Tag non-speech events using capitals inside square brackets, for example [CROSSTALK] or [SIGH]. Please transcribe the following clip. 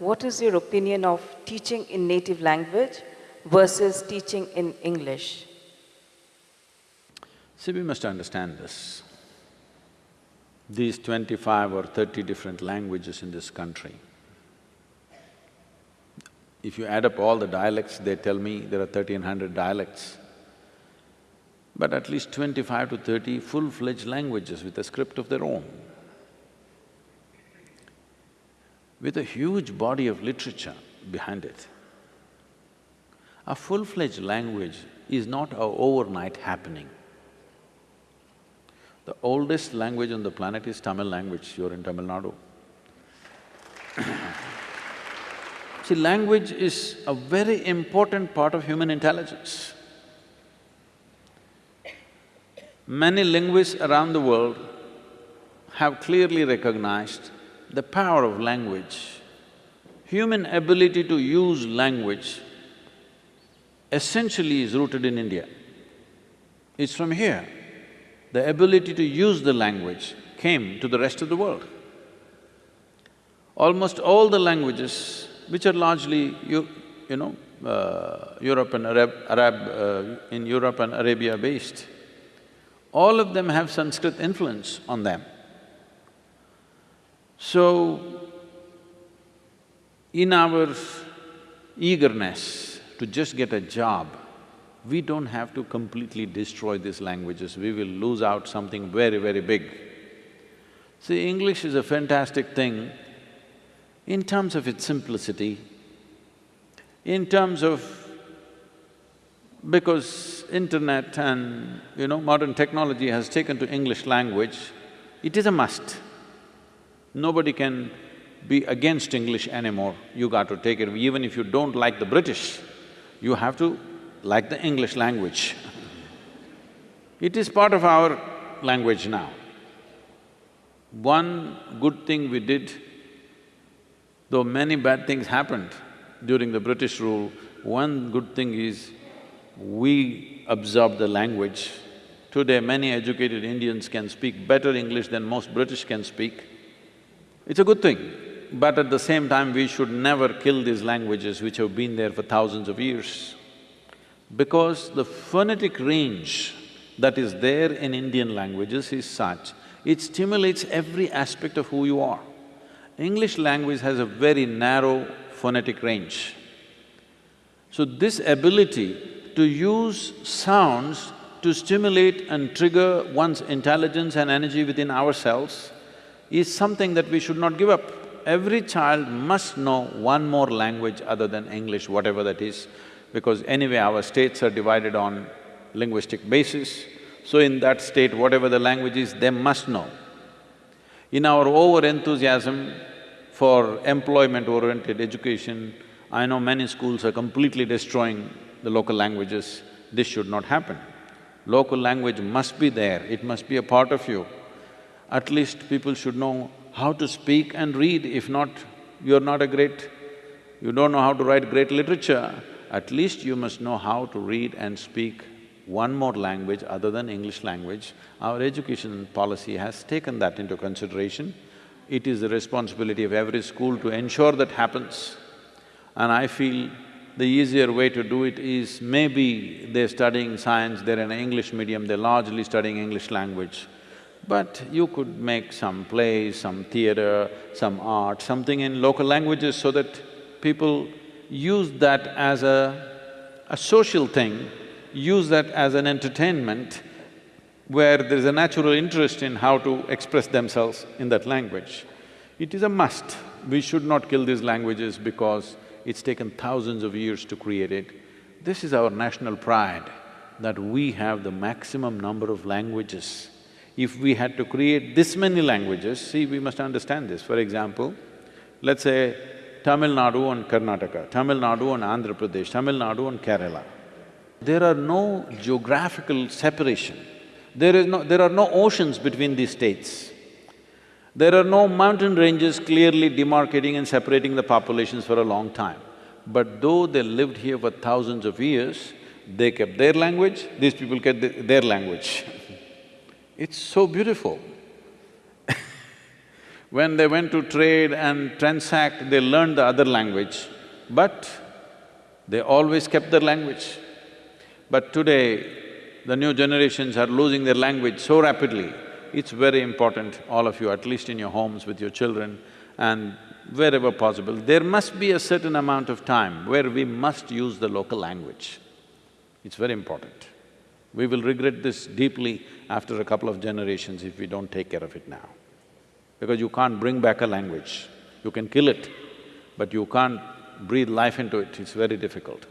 what is your opinion of teaching in native language versus teaching in English? See, we must understand this. These twenty-five or thirty different languages in this country, if you add up all the dialects, they tell me there are thirteen hundred dialects, but at least twenty-five to thirty full-fledged languages with a script of their own. With a huge body of literature behind it. A full-fledged language is not a overnight happening. The oldest language on the planet is Tamil language, you're in Tamil Nadu. [COUGHS] See, language is a very important part of human intelligence. Many linguists around the world have clearly recognized the power of language. Human ability to use language essentially is rooted in India. It's from here. The ability to use the language came to the rest of the world. Almost all the languages, which are largely, you, you know, uh, Europe and Arab, Arab uh, in Europe and Arabia based, all of them have Sanskrit influence on them. So, in our eagerness to just get a job, we don't have to completely destroy these languages, we will lose out something very, very big. See, English is a fantastic thing in terms of its simplicity, in terms of… because internet and, you know, modern technology has taken to English language, it is a must. Nobody can be against English anymore, you got to take it. Even if you don't like the British, you have to like the English language. It is part of our language now. One good thing we did, though many bad things happened during the British rule, one good thing is we absorbed the language. Today, many educated Indians can speak better English than most British can speak. It's a good thing, but at the same time, we should never kill these languages which have been there for thousands of years. Because the phonetic range that is there in Indian languages is such, it stimulates every aspect of who you are. English language has a very narrow phonetic range. So this ability to use sounds to stimulate and trigger one's intelligence and energy within ourselves is something that we should not give up. Every child must know one more language other than English, whatever that is, because anyway our states are divided on linguistic basis, so in that state, whatever the language is, they must know. In our over-enthusiasm for employment-oriented education, I know many schools are completely destroying the local languages. This should not happen. Local language must be there, it must be a part of you. At least people should know how to speak and read, if not, you're not a great… you don't know how to write great literature, at least you must know how to read and speak one more language other than English language. Our education policy has taken that into consideration. It is the responsibility of every school to ensure that happens. And I feel the easier way to do it is maybe they're studying science, they're in English medium, they're largely studying English language. But you could make some plays, some theatre, some art, something in local languages so that people use that as a, a social thing, use that as an entertainment where there is a natural interest in how to express themselves in that language. It is a must. We should not kill these languages because it's taken thousands of years to create it. This is our national pride, that we have the maximum number of languages. If we had to create this many languages, see, we must understand this. For example, let's say Tamil Nadu and Karnataka, Tamil Nadu and Andhra Pradesh, Tamil Nadu and Kerala. There are no geographical separation. There is no… there are no oceans between these states. There are no mountain ranges clearly demarcating and separating the populations for a long time. But though they lived here for thousands of years, they kept their language, these people kept their language. [LAUGHS] it's so beautiful. [LAUGHS] When they went to trade and transact, they learned the other language, but they always kept their language. But today, the new generations are losing their language so rapidly, it's very important, all of you, at least in your homes with your children and wherever possible, there must be a certain amount of time where we must use the local language. It's very important. We will regret this deeply after a couple of generations if we don't take care of it now. Because you can't bring back a language. You can kill it, but you can't breathe life into it, it's very difficult.